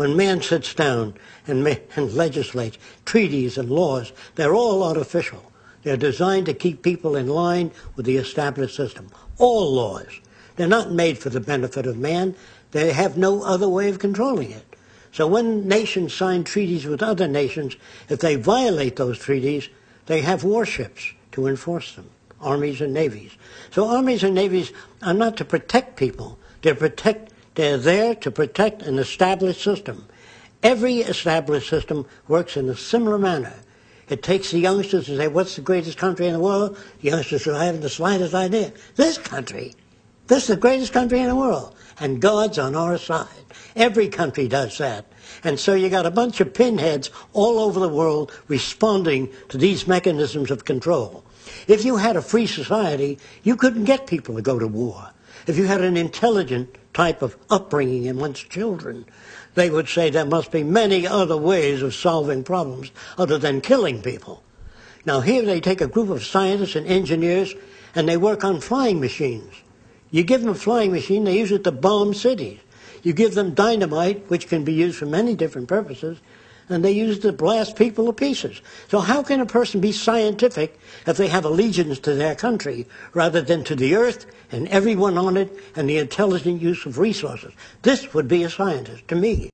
when man sits down and, and legislates treaties and laws, they're all artificial. They're designed to keep people in line with the established system. All laws. They're not made for the benefit of man. They have no other way of controlling it. So when nations sign treaties with other nations, if they violate those treaties, they have warships to enforce them, armies and navies. So armies and navies are not to protect people. They're protect they're there to protect an established system. Every established system works in a similar manner. It takes the youngsters to say, what's the greatest country in the world? The youngsters who haven't the slightest idea. This country. This is the greatest country in the world. And God's on our side. Every country does that. And so you got a bunch of pinheads all over the world responding to these mechanisms of control. If you had a free society, you couldn't get people to go to war. If you had an intelligent type of upbringing in one's children, they would say there must be many other ways of solving problems other than killing people. Now here they take a group of scientists and engineers and they work on flying machines. You give them a flying machine, they use it to bomb cities. You give them dynamite, which can be used for many different purposes, and they use it to blast people to pieces. So how can a person be scientific if they have allegiance to their country rather than to the earth and everyone on it and the intelligent use of resources? This would be a scientist to me.